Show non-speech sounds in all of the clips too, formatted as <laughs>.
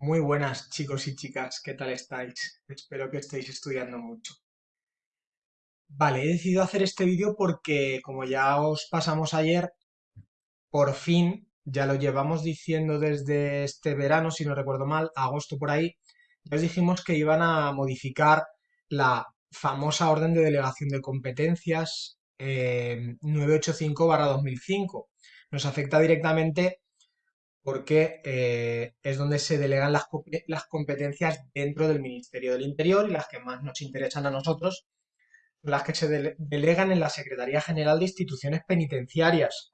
Muy buenas chicos y chicas, ¿qué tal estáis? Espero que estéis estudiando mucho. Vale, he decidido hacer este vídeo porque como ya os pasamos ayer, por fin, ya lo llevamos diciendo desde este verano, si no recuerdo mal, agosto por ahí, ya os dijimos que iban a modificar la famosa orden de delegación de competencias eh, 985-2005. Nos afecta directamente porque eh, es donde se delegan las, competencias dentro del Ministerio del Interior y las que más nos interesan a nosotros, las que se de delegan en la Secretaría General de Instituciones Penitenciarias.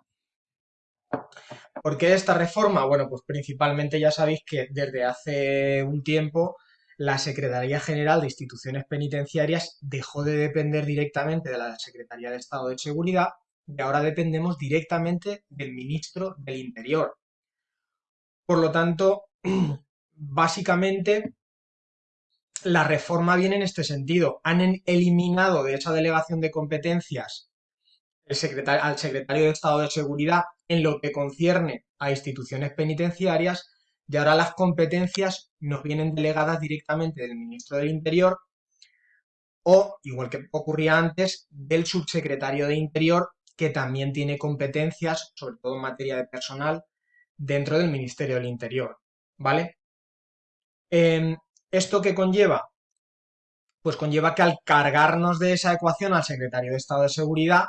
¿Por qué esta reforma? Bueno, pues principalmente ya sabéis que desde hace un tiempo la Secretaría General de Instituciones Penitenciarias dejó de depender directamente de la Secretaría de Estado de Seguridad y ahora dependemos directamente del Ministro del Interior. Por lo tanto, <clears throat> básicamente, la reforma viene en este sentido. Han eliminado de esa delegación de competencias al secretario de Estado de Seguridad en lo que concierne a instituciones penitenciarias y ahora las competencias nos vienen delegadas directamente del ministro del Interior o, igual que ocurría antes, del subsecretario de Interior, que también tiene competencias, sobre todo en materia de personal, dentro del Ministerio del Interior, ¿vale? Em, ¿Esto qué conlleva? Pues conlleva que al cargarnos de esa ecuación al secretario de Estado de Seguridad,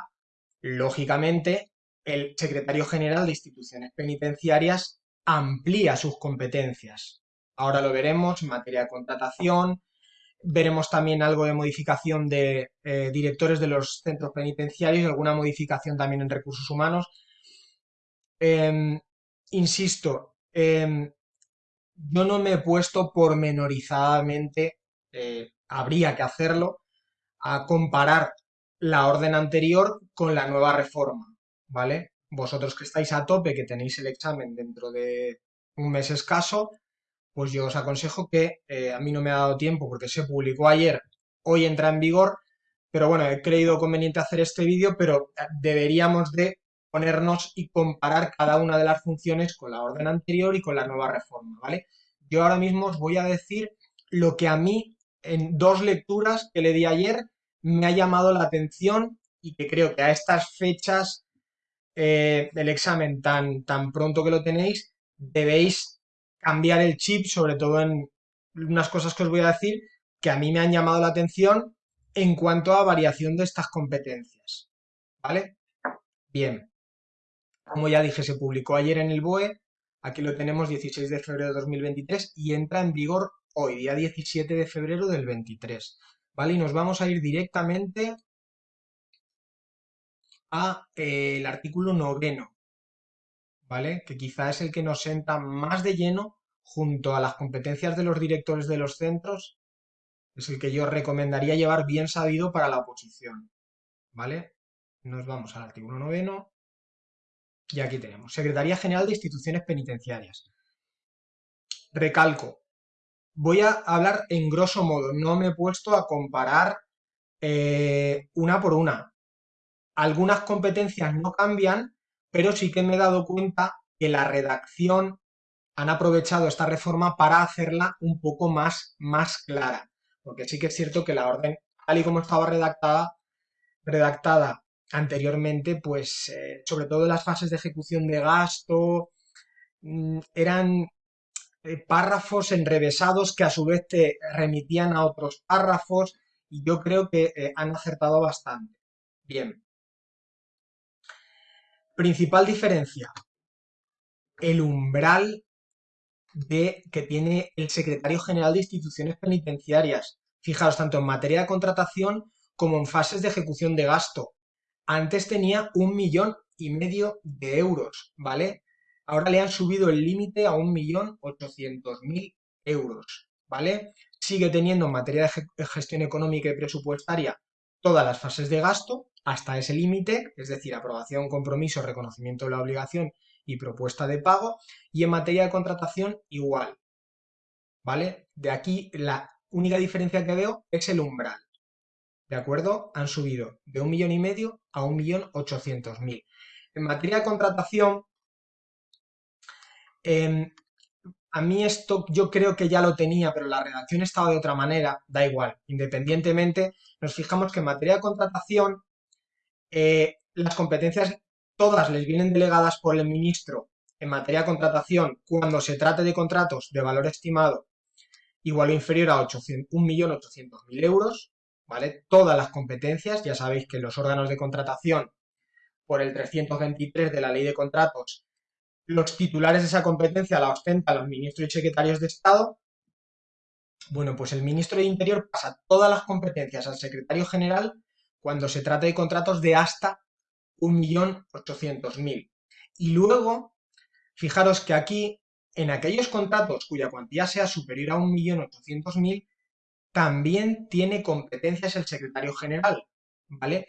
lógicamente, el secretario general de instituciones penitenciarias amplía sus competencias. Ahora lo veremos en materia de contratación, veremos también algo de modificación de eh, directores de los centros penitenciarios, alguna modificación también en recursos humanos. Em, insisto, em, yo no me he puesto pormenorizadamente, eh, habría que hacerlo, a comparar la orden anterior con la nueva reforma, ¿vale? Vosotros que estáis a tope, que tenéis el examen dentro de un mes escaso, pues yo os aconsejo que eh, a mí no me ha dado tiempo porque se publicó ayer, hoy entra en vigor, pero bueno, he creído conveniente hacer este vídeo, pero deberíamos de ponernos y comparar cada una de las funciones con la orden anterior y con la nueva reforma, ¿vale? Yo ahora mismo os voy a decir lo que a mí, en dos lecturas que le di ayer, me ha llamado la atención y que creo que a estas fechas eh, del examen tan, tan pronto que lo tenéis, debéis cambiar el chip, sobre todo en unas cosas que os voy a decir, que a mí me han llamado la atención en cuanto a variación de estas competencias. ¿Vale? Bien. Como ya dije, se publicó ayer en el BOE, aquí lo tenemos 16 de febrero de 2023 y entra en vigor hoy, día 17 de febrero del 23. ¿Vale? Y nos vamos a ir directamente a eh, el artículo noveno, ¿vale? Que quizá es el que nos senta más de lleno junto a las competencias de los directores de los centros, es el que yo recomendaría llevar bien sabido para la oposición, ¿vale? Nos vamos al artículo noveno. Y aquí tenemos, Secretaría General de Instituciones Penitenciarias. Recalco, voy a hablar en grosso modo, no me he puesto a comparar eh, una por una. Algunas competencias no cambian, pero sí que me he dado cuenta que la redacción han aprovechado esta reforma para hacerla un poco más, más clara. Porque sí que es cierto que la orden, tal y como estaba redactada, redactada anteriormente, pues eh, sobre todo las fases de ejecución de gasto, mm, eran eh, párrafos enrevesados que a su vez te remitían a otros párrafos y yo creo que eh, han acertado bastante. Bien. Principal diferencia. El umbral de, que tiene el secretario general de instituciones penitenciarias. Fijaos, tanto en materia de contratación como en fases de ejecución de gasto. Antes tenía un millón y medio de euros, ¿vale? Ahora le han subido el límite a un millón ochocientos mil euros, ¿vale? Sigue teniendo en materia de gestión económica y presupuestaria todas las fases de gasto hasta ese límite, es decir, aprobación, compromiso, reconocimiento de la obligación y propuesta de pago, y en materia de contratación igual, ¿vale? De aquí la única diferencia que veo es el umbral. ¿De acuerdo? Han subido de un millón y medio a un millón ochocientos mil. En materia de contratación, em, a mí esto yo creo que ya lo tenía, pero la redacción estaba de otra manera, da igual. Independientemente, nos fijamos que en materia de contratación, eh, las competencias todas les vienen delegadas por el ministro en materia de contratación cuando se trate de contratos de valor estimado igual o inferior a 1.800.000 euros, ¿vale? Todas las competencias, ya sabéis que los órganos de contratación, por el 323 de la Ley de Contratos, los titulares de esa competencia la ostentan los ministros y secretarios de Estado. Bueno, pues el ministro de Interior pasa todas las competencias al secretario general cuando se trata de contratos de hasta 1.800.000. Y luego, fijaros que aquí, en aquellos contratos cuya cuantía sea superior a 1.800.000, también tiene competencias el secretario general, ¿vale?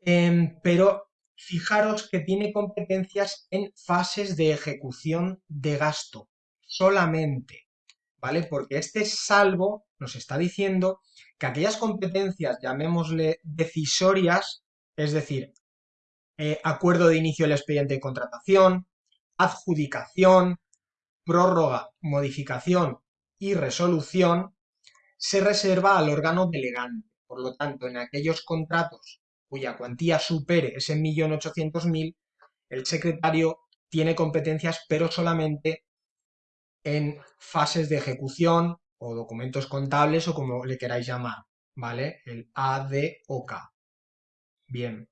Em, pero fijaros que tiene competencias en fases de ejecución de gasto, solamente, ¿vale? Porque este salvo nos está diciendo que aquellas competencias, llamémosle decisorias, es decir, eh, acuerdo de inicio del expediente de contratación, adjudicación, prórroga, modificación y resolución, se reserva al órgano delegante. Por lo tanto, en aquellos contratos cuya cuantía supere ese 1.800.000, el secretario tiene competencias, pero solamente en fases de ejecución o documentos contables o como le queráis llamar, ¿vale? El ADOK. Bien.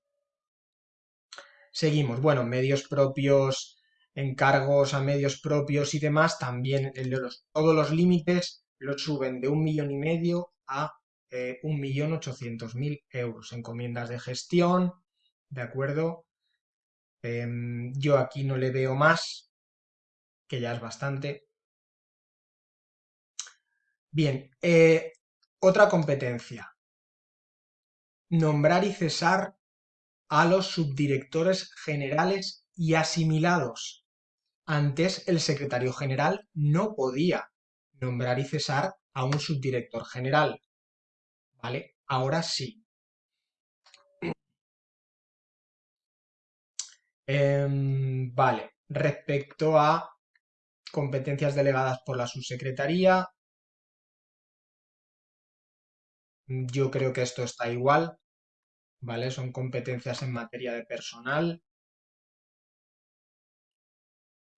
Seguimos. Bueno, medios propios, encargos a medios propios y demás, también todos los límites los suben de un millón y medio a eh, un millón ochocientos mil euros. Encomiendas de gestión, ¿de acuerdo? Em, yo aquí no le veo más, que ya es bastante. Bien, eh, otra competencia. Nombrar y cesar a los subdirectores generales y asimilados. Antes el secretario general no podía nombrar y cesar a un subdirector general. ¿Vale? Ahora sí. Em, vale. Respecto a competencias delegadas por la subsecretaría, yo creo que esto está igual. ¿vale? Son competencias en materia de personal.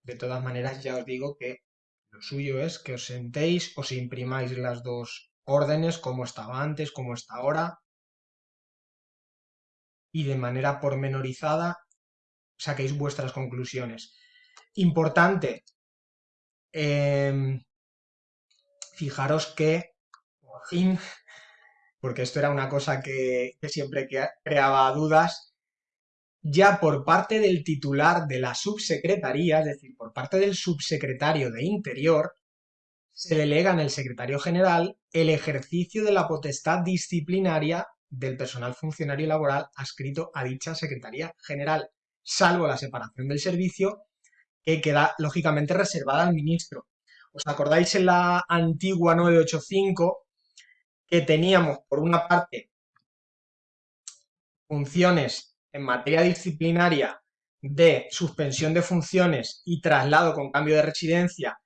De todas maneras, ya os digo que lo suyo es que os sentéis, os imprimáis las dos órdenes, como estaba antes, como está ahora, y de manera pormenorizada saquéis vuestras conclusiones. Importante, em, fijaros que, por fin, porque esto era una cosa que, siempre creaba dudas, ya por parte del titular de la subsecretaría, es decir, por parte del subsecretario de Interior, se delega en el secretario general el ejercicio de la potestad disciplinaria del personal funcionario laboral adscrito a dicha secretaría general, salvo la separación del servicio, que queda lógicamente reservada al ministro. ¿Os acordáis en la antigua 985 que teníamos, por una parte, funciones en materia disciplinaria de suspensión de funciones y traslado con cambio de residencia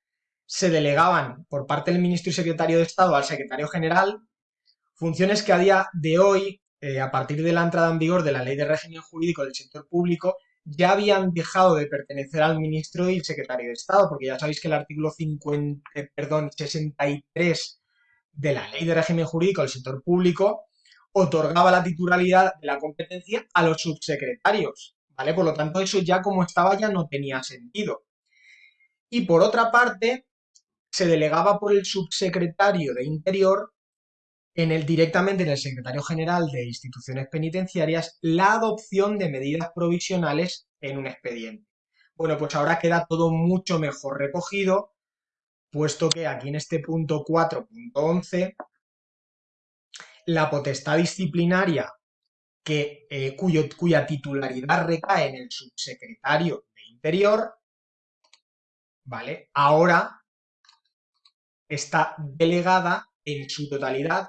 se delegaban por parte del ministro y secretario de Estado al secretario general, funciones que a día de hoy, eh, a partir de la entrada en vigor de la Ley de Régimen Jurídico del Sector Público, ya habían dejado de pertenecer al ministro y el secretario de Estado, porque ya sabéis que el artículo 50, eh, perdón, 63 de la Ley de Régimen Jurídico del Sector Público otorgaba la titularidad de la competencia a los subsecretarios, ¿vale? Por lo tanto, eso ya como estaba ya no tenía sentido. Y por otra parte, se delegaba por el subsecretario de Interior en el, directamente en el secretario general de instituciones penitenciarias la adopción de medidas provisionales en un expediente. Bueno, pues ahora queda todo mucho mejor recogido puesto que aquí en este punto 4.11 la potestad disciplinaria que, eh, cuya titularidad recae en el subsecretario de Interior, ¿vale? Ahora está delegada en su totalidad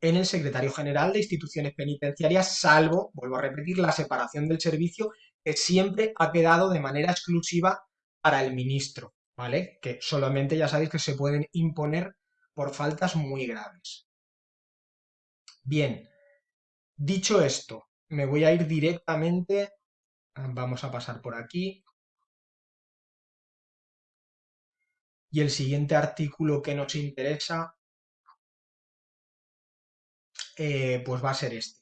en el secretario general de instituciones penitenciarias, salvo, vuelvo a repetir, la separación del servicio que siempre ha quedado de manera exclusiva para el ministro. ¿vale? Que solamente ya sabéis que se pueden imponer por faltas muy graves. Bien, dicho esto, me voy a ir directamente, vamos a pasar por aquí, y el siguiente artículo que nos interesa eh, pues va a ser este.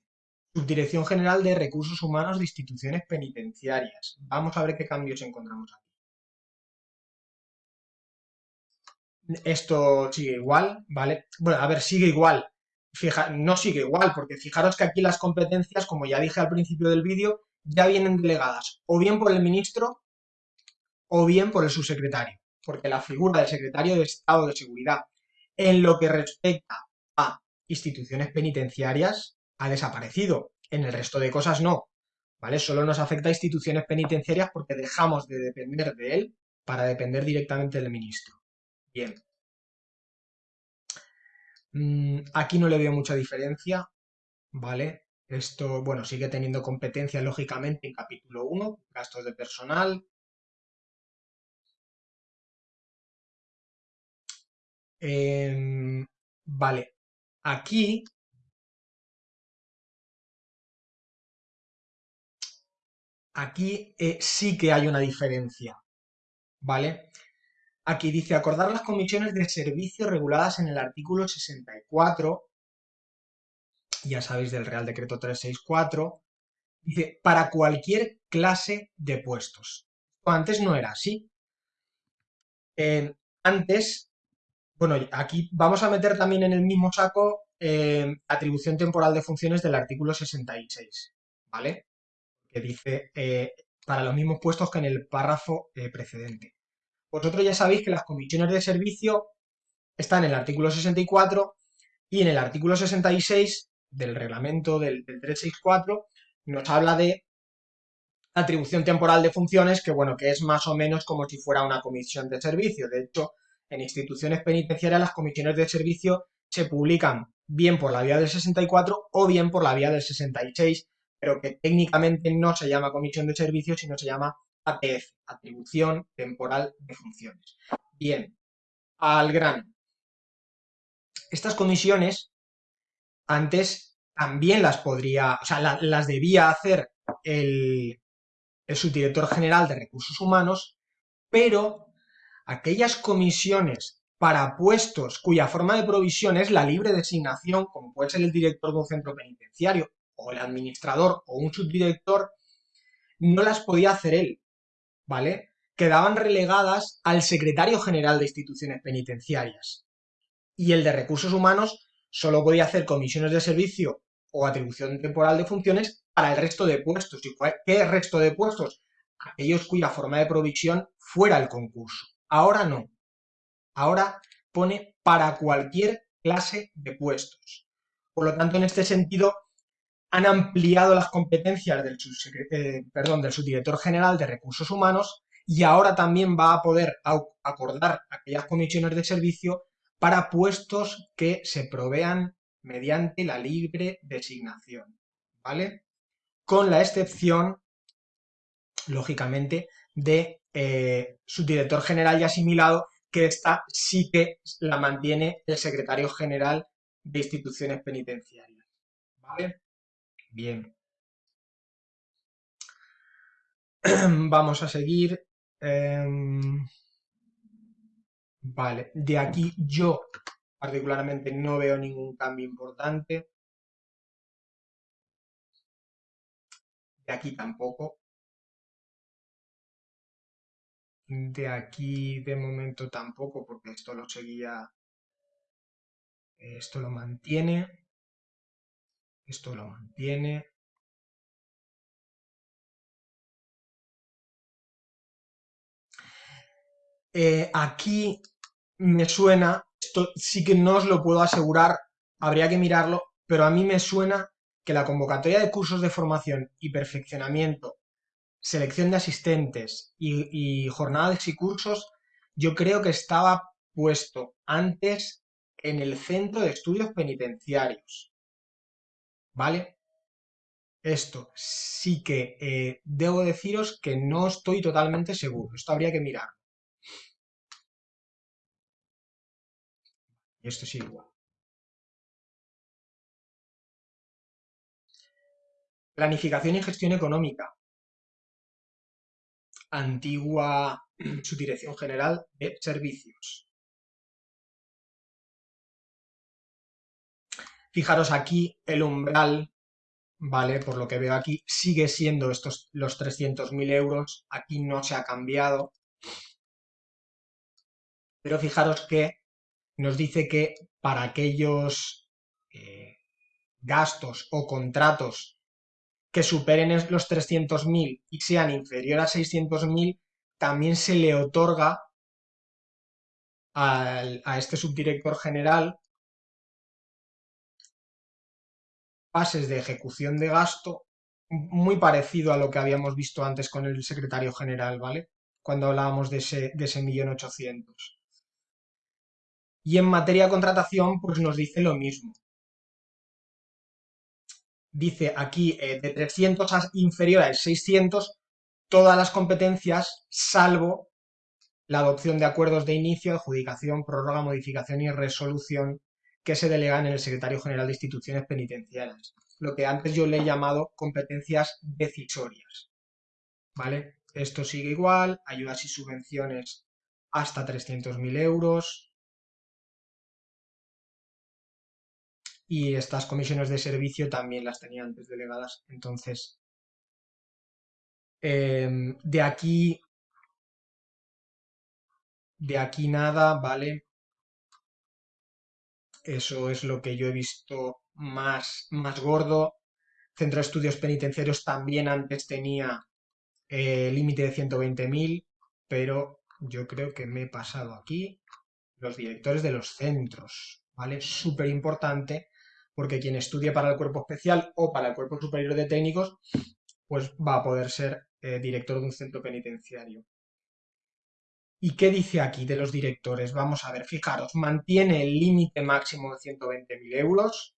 Subdirección General de Recursos Humanos de Instituciones Penitenciarias. Vamos a ver qué cambios encontramos aquí. Esto sigue igual, ¿vale? Bueno, a ver, sigue igual. Fija, no sigue igual, porque fijaros que aquí las competencias, como ya dije al principio del vídeo, ya vienen delegadas o bien por el ministro o bien por el subsecretario, porque la figura del secretario de Estado de Seguridad en lo que respecta a instituciones penitenciarias ha desaparecido, en el resto de cosas no, ¿vale? Solo nos afecta a instituciones penitenciarias porque dejamos de depender de él para depender directamente del ministro. Bien. Mm, aquí no le veo mucha diferencia, ¿vale? Esto, bueno, sigue teniendo competencia lógicamente en capítulo 1, gastos de personal. Em, vale, aquí aquí eh, sí que hay una diferencia, ¿vale? Aquí dice acordar las comisiones de servicio reguladas en el artículo 64, ya sabéis del Real Decreto 364, dice para cualquier clase de puestos. Antes no era así. Eh, antes, bueno, aquí vamos a meter también en el mismo saco eh, atribución temporal de funciones del artículo 66, ¿vale? Que dice eh, para los mismos puestos que en el párrafo precedente. Vosotros ya sabéis que las comisiones de servicio están en el artículo 64 y en el artículo 66 del reglamento del, 364 nos habla de atribución temporal de funciones, que bueno, que es más o menos como si fuera una comisión de servicio. De hecho, en instituciones penitenciarias las comisiones de servicio se publican bien por la vía del 64 o bien por la vía del 66, pero que técnicamente no se llama comisión de servicio, sino se llama ATF, atribución temporal de funciones. Bien, al grano. Estas comisiones antes también las podría, o sea, las debía hacer el, el subdirector general de recursos humanos, pero aquellas comisiones para puestos cuya forma de provisión es la libre designación, como puede ser el director de un centro penitenciario, o el administrador, o un subdirector, no las podía hacer él, ¿vale? Quedaban relegadas al secretario general de instituciones penitenciarias. Y el de recursos humanos solo podía hacer comisiones de servicio o atribución temporal de funciones para el resto de puestos. ¿Y qué resto de puestos? Aquellos cuya forma de provisión fuera el concurso. Ahora no. Ahora pone para cualquier clase de puestos. Por lo tanto, en este sentido, han ampliado las competencias del, eh, del subdirector general de recursos humanos y ahora también va a poder acordar aquellas comisiones de servicio para puestos que se provean mediante la libre designación, ¿vale? Con la excepción, lógicamente, de eh, subdirector general y asimilado, que esta sí que la mantiene el secretario general de instituciones penitenciarias, ¿vale? Bien. <clears throat> Vamos a seguir. Em, vale, de aquí yo particularmente no veo ningún cambio importante. De aquí tampoco. De aquí de momento tampoco, porque esto lo seguía, esto lo mantiene. Esto lo mantiene. Eh, aquí me suena, esto sí que no os lo puedo asegurar, habría que mirarlo, pero a mí me suena que la convocatoria de cursos de formación y perfeccionamiento, selección de asistentes y, y jornadas y cursos, yo creo que estaba puesto antes en el Centro de Estudios Penitenciarios. ¿vale? Esto sí que eh, debo deciros que no estoy totalmente seguro. Esto habría que mirar. Y esto es igual. Planificación y gestión económica. Antigua <clears throat> subdirección general de servicios. Fijaros aquí el umbral, ¿vale? Por lo que veo aquí, sigue siendo estos los 300.000 euros. Aquí no se ha cambiado. Pero fijaros que nos dice que para aquellos eh, gastos o contratos que superen los 300.000 y sean inferior a 600.000, también se le otorga a este subdirector general pases de ejecución de gasto muy parecido a lo que habíamos visto antes con el secretario general, ¿vale? Cuando hablábamos de ese, de ese millón ochocientos. Y en materia de contratación, pues nos dice lo mismo. Dice aquí eh, de 300 a inferior a 600, todas las competencias, salvo la adopción de acuerdos de inicio, adjudicación, prórroga, modificación y resolución que se delegan en el secretario general de instituciones penitenciarias, lo que antes yo le he llamado competencias decisorias. ¿Vale? Esto sigue igual, ayudas y subvenciones hasta 300.000 euros, y estas comisiones de servicio también las tenía antes delegadas. Entonces, em, de aquí, de aquí nada, ¿vale? Eso es lo que yo he visto más, más gordo. Centro de Estudios Penitenciarios también antes tenía eh, límite de 120.000, pero yo creo que me he pasado aquí los directores de los centros, ¿vale? Súper importante porque quien estudie para el cuerpo especial o para el cuerpo superior de técnicos, pues va a poder ser eh, director de un centro penitenciario. ¿Y qué dice aquí de los directores? Vamos a ver, fijaros, mantiene el límite máximo de 120.000 euros.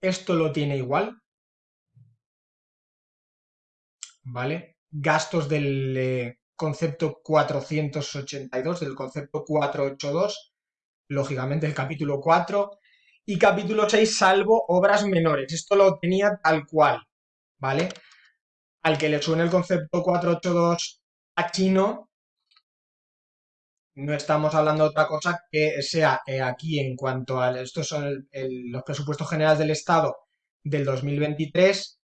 Esto lo tiene igual. ¿Vale? Gastos del eh, concepto 482, del concepto 482, lógicamente el capítulo 4, y capítulo 6, salvo obras menores. Esto lo tenía tal cual, ¿vale? Al que le suene el concepto 482 a chino, no estamos hablando de otra cosa que sea eh, aquí en cuanto a estos son los presupuestos generales del Estado del 2023,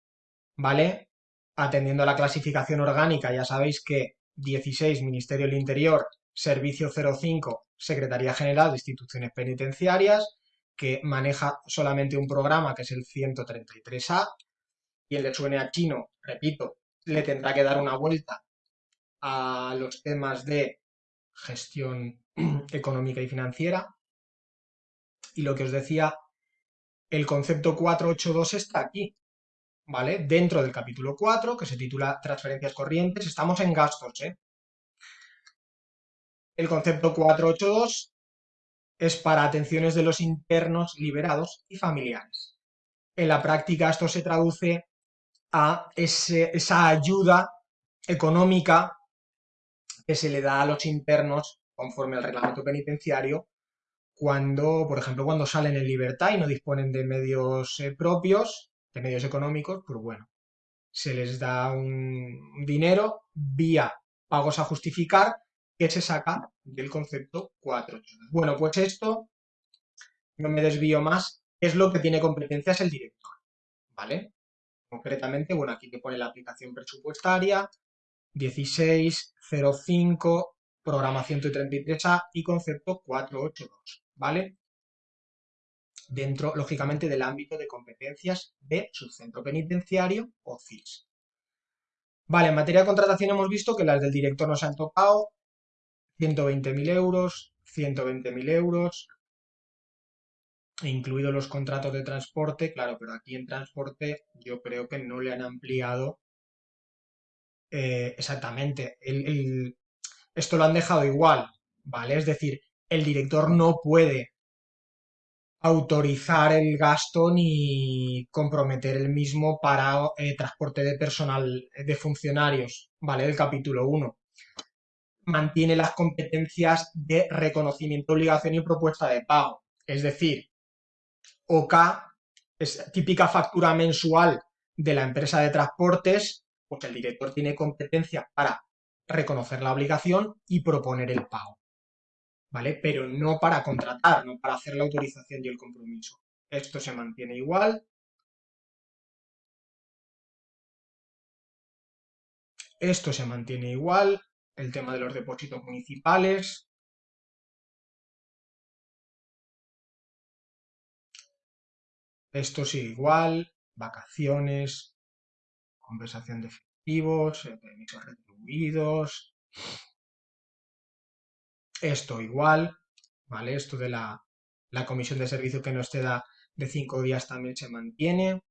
¿vale? Atendiendo a la clasificación orgánica, ya sabéis que 16 Ministerio del Interior, Servicio 05 Secretaría General de Instituciones Penitenciarias, que maneja solamente un programa que es el 133A, y el de suene a chino, repito, le tendrá que dar una vuelta a los temas de gestión <clears throat> económica y financiera. Y lo que os decía, el concepto 482 está aquí, ¿vale? Dentro del capítulo 4, que se titula Transferencias corrientes, estamos en gastos, ¿eh? El concepto 482 es para atenciones de los internos liberados y familiares. En la práctica esto se traduce a esa ayuda económica que se le da a los internos conforme al reglamento penitenciario cuando, por ejemplo, cuando salen en libertad y no disponen de medios eh, propios, de medios económicos, pues bueno, se les da un dinero vía pagos a justificar que se saca del concepto 4. Bueno, pues esto, no me desvío más, es lo que tiene competencias el director, ¿vale? Concretamente, bueno, aquí te pone la aplicación presupuestaria, 1605, programa 133A y concepto 482, ¿vale? Dentro, lógicamente, del ámbito de competencias de su centro penitenciario o CIS. Vale, en materia de contratación hemos visto que las del director nos han tocado, 120.000 euros, 120.000 euros, incluidos los contratos de transporte, claro, pero aquí en transporte yo creo que no le han ampliado eh, exactamente. esto lo han dejado igual, ¿vale? Es decir, el director no puede autorizar el gasto ni comprometer el mismo para eh, transporte de personal de funcionarios, ¿vale? El capítulo 1 mantiene las competencias de reconocimiento, obligación y propuesta de pago. Es decir, OK es típica factura mensual de la empresa de transportes, pues el director tiene competencia para reconocer la obligación y proponer el pago. ¿Vale? Pero no para contratar, no para hacer la autorización y el compromiso. Esto se mantiene igual. Esto se mantiene igual. El tema de los depósitos municipales. Esto sigue igual. Vacaciones. Compensación de efectivos. Eh, permisos retribuidos. Esto igual. ¿Vale? Esto de la, la comisión de servicio que nos te da de cinco días también se mantiene.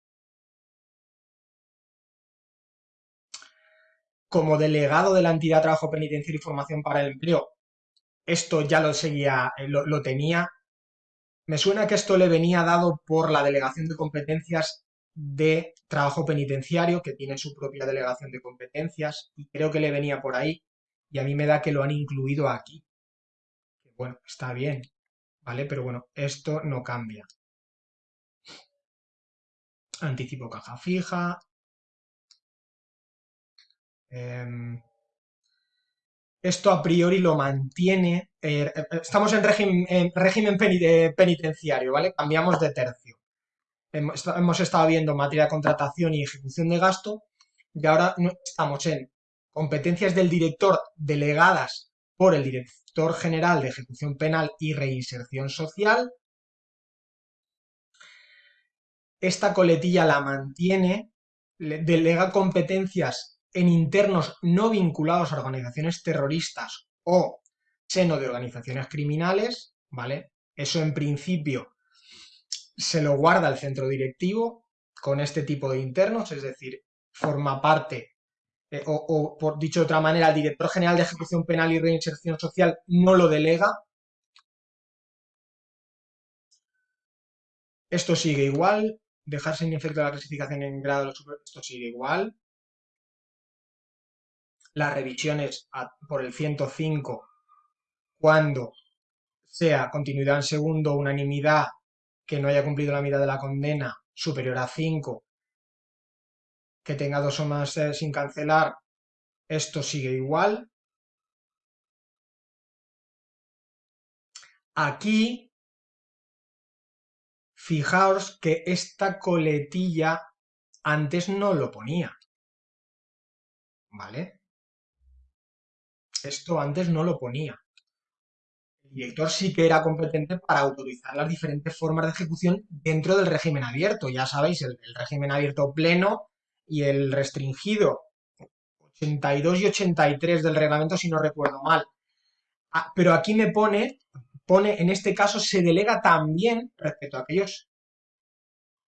Como delegado de la entidad de trabajo penitenciario y formación para el empleo, esto ya lo seguía, eh, lo, tenía. Me suena que esto le venía dado por la delegación de competencias de trabajo penitenciario, que tiene su propia delegación de competencias, y creo que le venía por ahí, y a mí me da que lo han incluido aquí. Bueno, está bien, ¿vale? Pero bueno, esto no cambia anticipo caja fija. Em, esto a priori lo mantiene. Eh, estamos en régimen, penitenciario, ¿vale? Cambiamos de tercio. Hemos, estado viendo materia de contratación y ejecución de gasto y ahora estamos en competencias del director delegadas por el director general de ejecución penal y reinserción social esta coletilla la mantiene, delega competencias en internos no vinculados a organizaciones terroristas o seno de organizaciones criminales, ¿vale? Eso en principio se lo guarda el centro directivo con este tipo de internos, es decir, forma parte, eh, o, por dicho de otra manera, el director general de ejecución penal y reinserción social no lo delega. Esto sigue igual, dejar sin efecto la clasificación en grado esto sigue igual. Las revisiones por el 105 cuando sea continuidad en segundo, unanimidad, que no haya cumplido la medida de la condena superior a 5, que tenga dos o más eh, sin cancelar, esto sigue igual. Aquí Fijaos que esta coletilla antes no lo ponía. ¿Vale? Esto antes no lo ponía. El director sí que era competente para autorizar las diferentes formas de ejecución dentro del régimen abierto. Ya sabéis, el, régimen abierto pleno y el restringido. 82 y 83 del reglamento, si no recuerdo mal. Ah, pero aquí me pone pone, en este caso, se delega también respecto a aquellos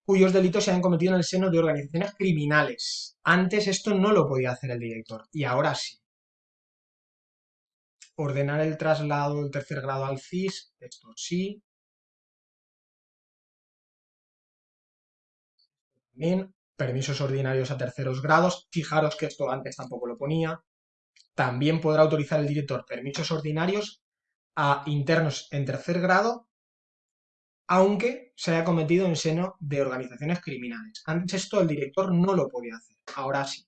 cuyos delitos se han cometido en el seno de organizaciones criminales. Antes esto no lo podía hacer el director y ahora sí. Ordenar el traslado del tercer grado al CIS, esto sí. Permisos ordinarios a terceros grados. Fijaros que esto antes tampoco lo ponía. También podrá autorizar el director permisos ordinarios a internos en tercer grado, aunque se haya cometido en seno de organizaciones criminales. Antes esto el director no lo podía hacer, ahora sí.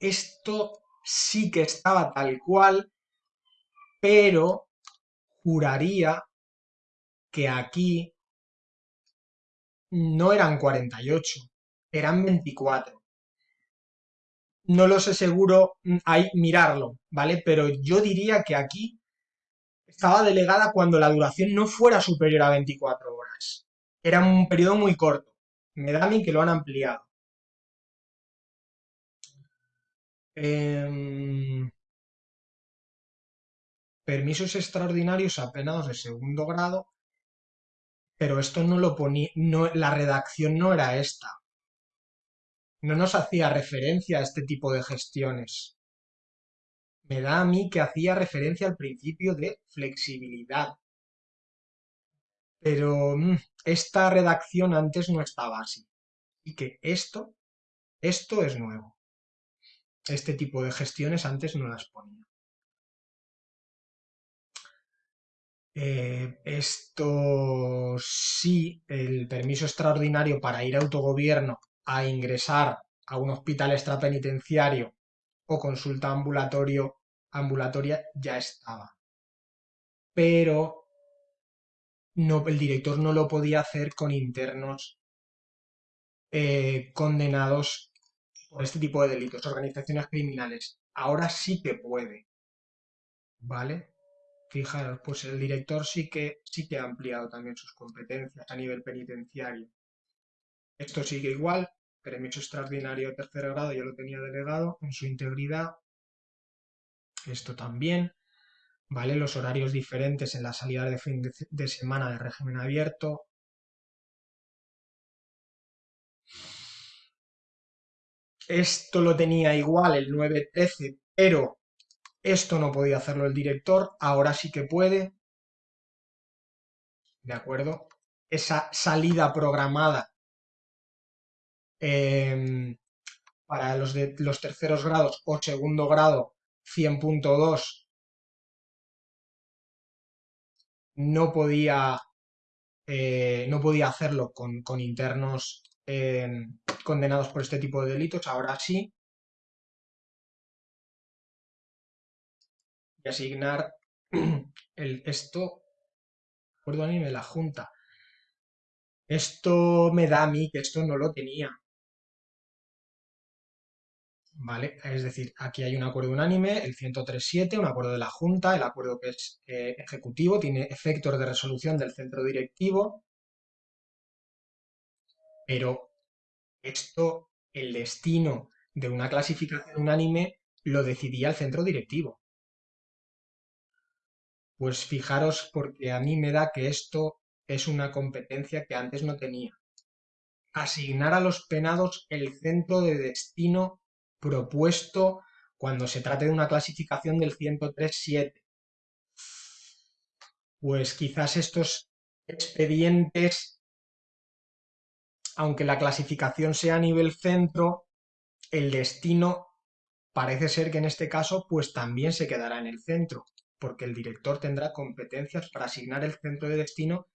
Esto sí que estaba tal cual, pero juraría que aquí no eran 48, eran 24 no lo sé seguro, hay mm, mirarlo, ¿vale? Pero yo diría que aquí estaba delegada cuando la duración no fuera superior a 24 horas. Era un periodo muy corto. Me da a mí que lo han ampliado. Em, permisos extraordinarios apenados de segundo grado, pero esto no lo ponía, no, la redacción no era esta no nos hacía referencia a este tipo de gestiones. Me da a mí que hacía referencia al principio de flexibilidad. Pero mm, esta redacción antes no estaba así. Y que esto Esto es nuevo. Este tipo de gestiones antes no las ponía. Eh, esto sí, el permiso extraordinario para ir a autogobierno a ingresar a un hospital extrapenitenciario o consulta ambulatorio, ambulatoria ya estaba. Pero no, el director no lo podía hacer con internos eh, condenados por este tipo de delitos, organizaciones criminales. Ahora sí que puede. ¿Vale? Fijaros, pues el director sí que, sí que ha ampliado también sus competencias a nivel penitenciario. Esto sigue igual, permiso extraordinario de tercer grado ya lo tenía delegado en su integridad. Esto también, ¿vale? Los horarios diferentes en la salida de fin de semana de régimen abierto, Esto lo tenía igual el 913, pero esto no podía hacerlo el director, ahora sí que puede. ¿De acuerdo? Esa salida programada em, para los de los terceros grados o segundo grado 100.2 no podía, eh, no podía hacerlo con, con internos em, condenados por este tipo de delitos, ahora sí. Y asignar <clears throat> el, esto, acuerdo anime, la Junta. Esto me da a mí que esto no lo tenía. ¿Vale? Es decir, aquí hay un acuerdo unánime, el 103.7, un acuerdo de la Junta, el acuerdo que es eh, ejecutivo, tiene efectos de resolución del centro directivo, pero esto, el destino de una clasificación unánime lo decidía el centro directivo. Pues fijaros porque a mí me da que esto es una competencia que antes no tenía. Asignar a los penados el centro de destino propuesto cuando se trate de una clasificación del 103.7. Pues quizás estos expedientes aunque la clasificación sea a nivel centro, el destino parece ser que en este caso pues también se quedará en el centro, porque el director tendrá competencias para asignar el centro de destino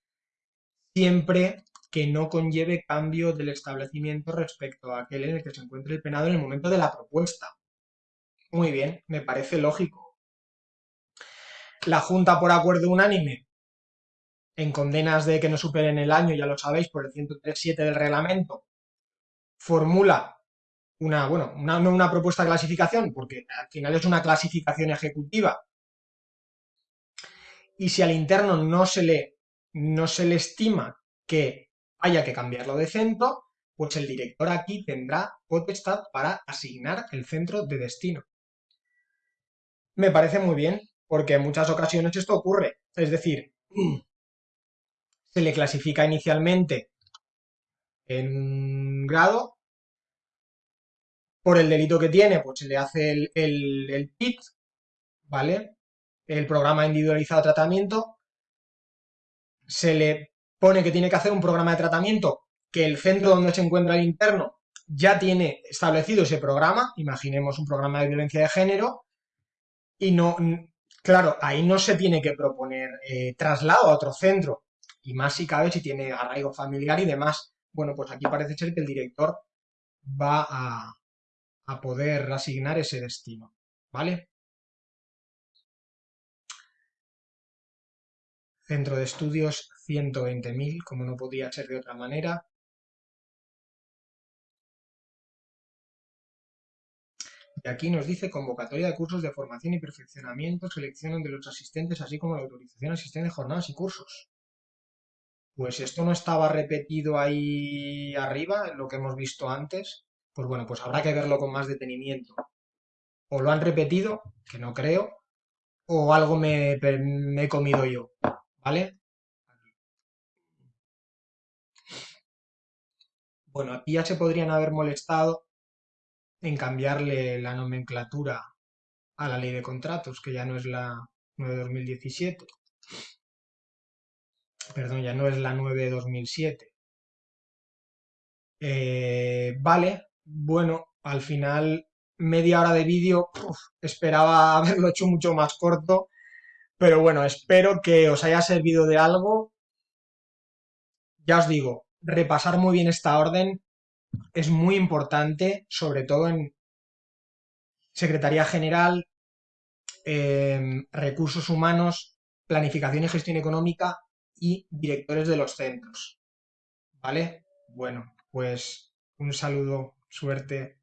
siempre que no conlleve cambio del establecimiento respecto a aquel en el que se encuentre el penado en el momento de la propuesta. Muy bien, me parece lógico. La Junta, por acuerdo unánime, en condenas de que no superen el año, ya lo sabéis, por el 103.7 del reglamento, formula una, bueno, una, una propuesta de clasificación, porque al final es una clasificación ejecutiva, y si al interno no se le, no se le estima que haya que cambiarlo de centro, pues el director aquí tendrá potestad para asignar el centro de destino. Me parece muy bien, porque en muchas ocasiones esto ocurre. Es decir, <clears throat> se le clasifica inicialmente en grado. Por el delito que tiene, pues se le hace el, el, PIT, ¿vale? El programa individualizado de tratamiento. Se le pone que tiene que hacer un programa de tratamiento que el centro donde se encuentra el interno ya tiene establecido ese programa, imaginemos un programa de violencia de género, y no, claro, ahí no se tiene que proponer eh, traslado a otro centro, y más si cabe si tiene arraigo familiar y demás. Bueno, pues aquí parece ser que el director va a, a poder asignar ese destino, ¿vale? Centro de estudios 120.000, como no podía ser de otra manera. Y aquí nos dice convocatoria de cursos de formación y perfeccionamiento, selección de los asistentes, así como la autorización asistente de jornadas y cursos. Pues esto no estaba repetido ahí arriba, lo que hemos visto antes. Pues bueno, pues habrá que verlo con más detenimiento. O lo han repetido, que no creo, o algo me, he comido yo, ¿vale? Bueno, aquí ya se podrían haber molestado en cambiarle la nomenclatura a la ley de contratos, que ya no es la 9 de 2017 perdón, ya no es la 9 de 2007. Eh, vale, Bueno, al final, media hora de vídeo, esperaba <laughs> haberlo hecho mucho más corto, pero bueno, espero que os haya servido de algo. Ya os digo, repasar muy bien esta orden es muy importante, sobre todo en Secretaría General, em, Recursos Humanos, Planificación y Gestión Económica y directores de los centros. ¿Vale? Bueno, pues un saludo, suerte.